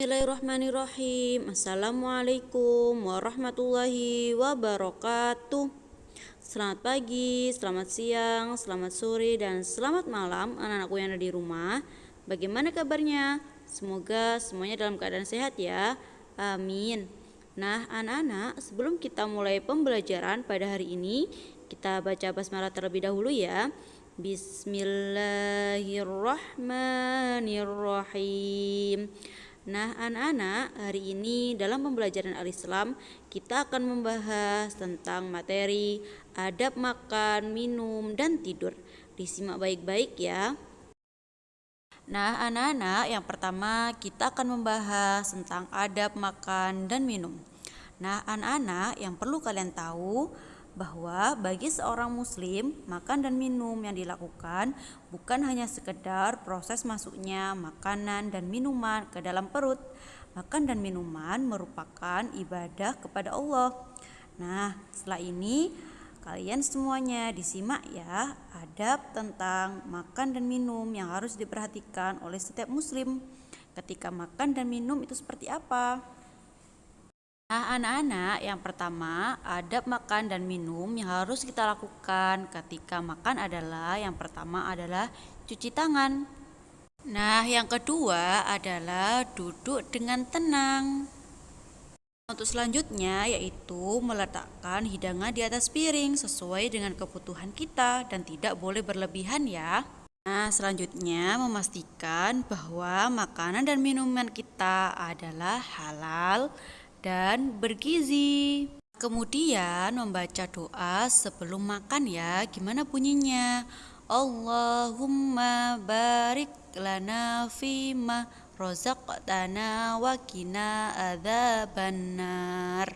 Bismillahirrahmanirrahim. Assalamualaikum warahmatullahi wabarakatuh. Selamat pagi, selamat siang, selamat sore, dan selamat malam anak-anakku yang ada di rumah. Bagaimana kabarnya? Semoga semuanya dalam keadaan sehat ya. Amin. Nah anak-anak sebelum kita mulai pembelajaran pada hari ini Kita baca basmalah terlebih dahulu ya. Bismillahirrahmanirrahim Nah, anak-anak, hari ini dalam pembelajaran Al-Islam kita akan membahas tentang materi adab makan, minum, dan tidur. Disimak baik-baik ya. Nah, anak-anak, yang pertama kita akan membahas tentang adab makan dan minum. Nah, anak-anak, yang perlu kalian tahu bahwa bagi seorang muslim makan dan minum yang dilakukan bukan hanya sekedar proses masuknya makanan dan minuman ke dalam perut. Makan dan minuman merupakan ibadah kepada Allah. Nah, setelah ini kalian semuanya disimak ya adab tentang makan dan minum yang harus diperhatikan oleh setiap muslim ketika makan dan minum itu seperti apa. Nah, anak-anak, yang pertama, adab makan dan minum yang harus kita lakukan ketika makan adalah yang pertama adalah cuci tangan. Nah, yang kedua adalah duduk dengan tenang. Untuk selanjutnya yaitu meletakkan hidangan di atas piring sesuai dengan kebutuhan kita dan tidak boleh berlebihan ya. Nah, selanjutnya memastikan bahwa makanan dan minuman kita adalah halal dan bergizi. Kemudian membaca doa sebelum makan ya. Gimana bunyinya? Allahumma barik lana fima rozaqtana wa qina adzabannar.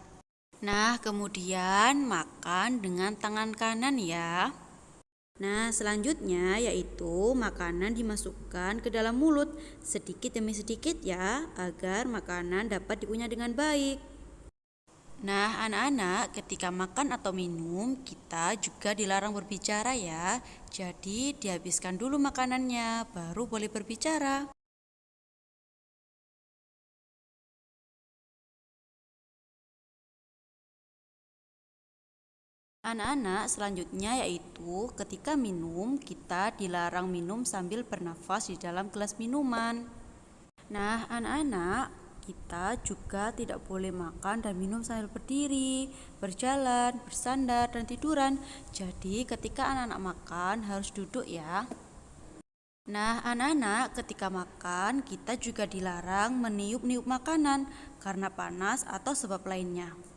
Nah, kemudian makan dengan tangan kanan ya. Nah, selanjutnya yaitu makanan dimasukkan ke dalam mulut sedikit demi sedikit ya, agar makanan dapat dikunyah dengan baik. Nah, anak-anak, ketika makan atau minum, kita juga dilarang berbicara ya. Jadi, dihabiskan dulu makanannya, baru boleh berbicara. Anak-anak, selanjutnya yaitu ketika minum, kita dilarang minum sambil bernafas di dalam gelas minuman. Nah, anak-anak, kita juga tidak boleh makan dan minum sambil berdiri, berjalan, bersandar, dan tiduran. Jadi, ketika anak-anak makan harus duduk ya. Nah, anak-anak, ketika makan kita juga dilarang meniup-niup makanan karena panas atau sebab lainnya.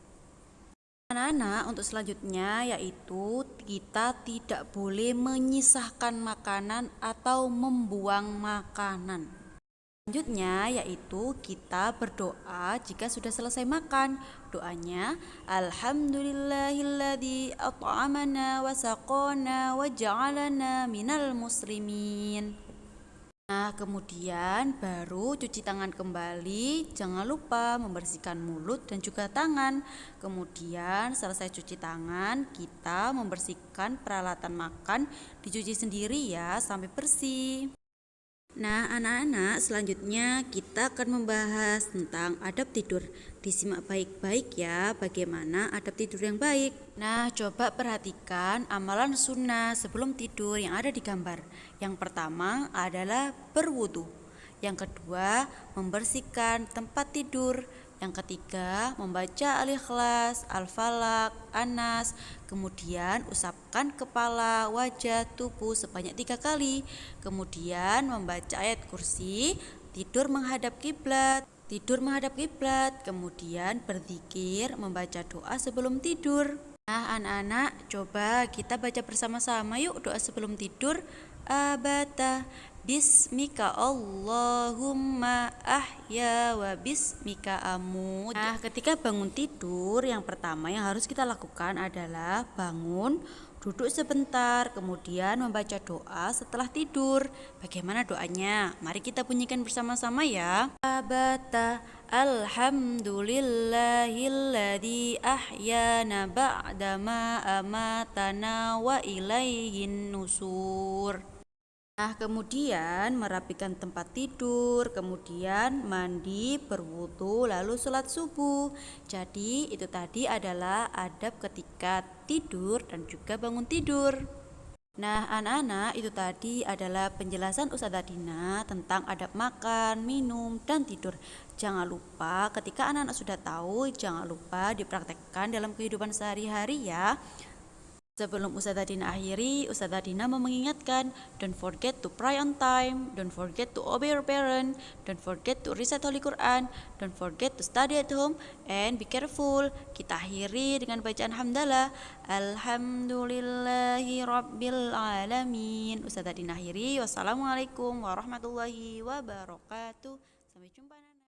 Anak-anak, untuk selanjutnya yaitu kita tidak boleh menyisahkan makanan atau membuang makanan. Selanjutnya yaitu kita berdoa jika sudah selesai makan. Doanya Alhamdulillahilladzi at'amana wa saqana wa ja'alana minal muslimin. Nah, kemudian baru cuci tangan kembali. Jangan lupa membersihkan mulut dan juga tangan. Kemudian, selesai cuci tangan, kita membersihkan peralatan makan, dicuci sendiri ya sampai bersih. Nah, anak-anak, selanjutnya kita akan membahas tentang adab tidur. Disimak baik-baik ya, bagaimana adab tidur yang baik. Nah, coba perhatikan amalan sunnah sebelum tidur yang ada di gambar. Yang pertama adalah berwudu. Yang kedua, membersihkan tempat tidur. Yang ketiga, membaca Al-Ikhlas, Al-Falak, Anas, kemudian usapkan kepala, wajah, tubuh sebanyak tiga kali. Kemudian membaca ayat kursi, tidur menghadap kiblat, tidur menghadap kiblat, kemudian berzikir, membaca doa sebelum tidur. Nah, anak-anak, coba kita baca bersama-sama yuk doa sebelum tidur. Abata Bismika Allahumma ahya wa bismika amut. Nah, ketika bangun tidur, yang pertama yang harus kita lakukan adalah bangun, duduk sebentar, kemudian membaca doa setelah tidur. Bagaimana doanya? Mari kita bunyikan bersama-sama ya. Abata Alhamdulillahilladzi ahyana ba'dama amatana wa ilaihin nusur. Nah, kemudian merapikan tempat tidur, kemudian mandi, berwudu, lalu sholat subuh. Jadi, itu tadi adalah adab ketika tidur dan juga bangun tidur. Nah, anak-anak, itu tadi adalah penjelasan Ustazah Dina tentang adab makan, minum, dan tidur. Jangan lupa, ketika anak-anak sudah tahu, jangan lupa dipraktekkan dalam kehidupan sehari-hari ya. Sebelum Ustazah Dina akhiri, Ustazah Dina mau mengingatkan, don't forget to pray on time, don't forget to obey your parent, don't forget to recite Holy Quran, don't forget to study at home, and be careful. Kita akhiri dengan bacaan hamdalah. Alhamdulillahi Rabbil Alamin. Ustazah Dina akhiri, wassalamualaikum warahmatullahi wabarakatuh. Sampai jumpa.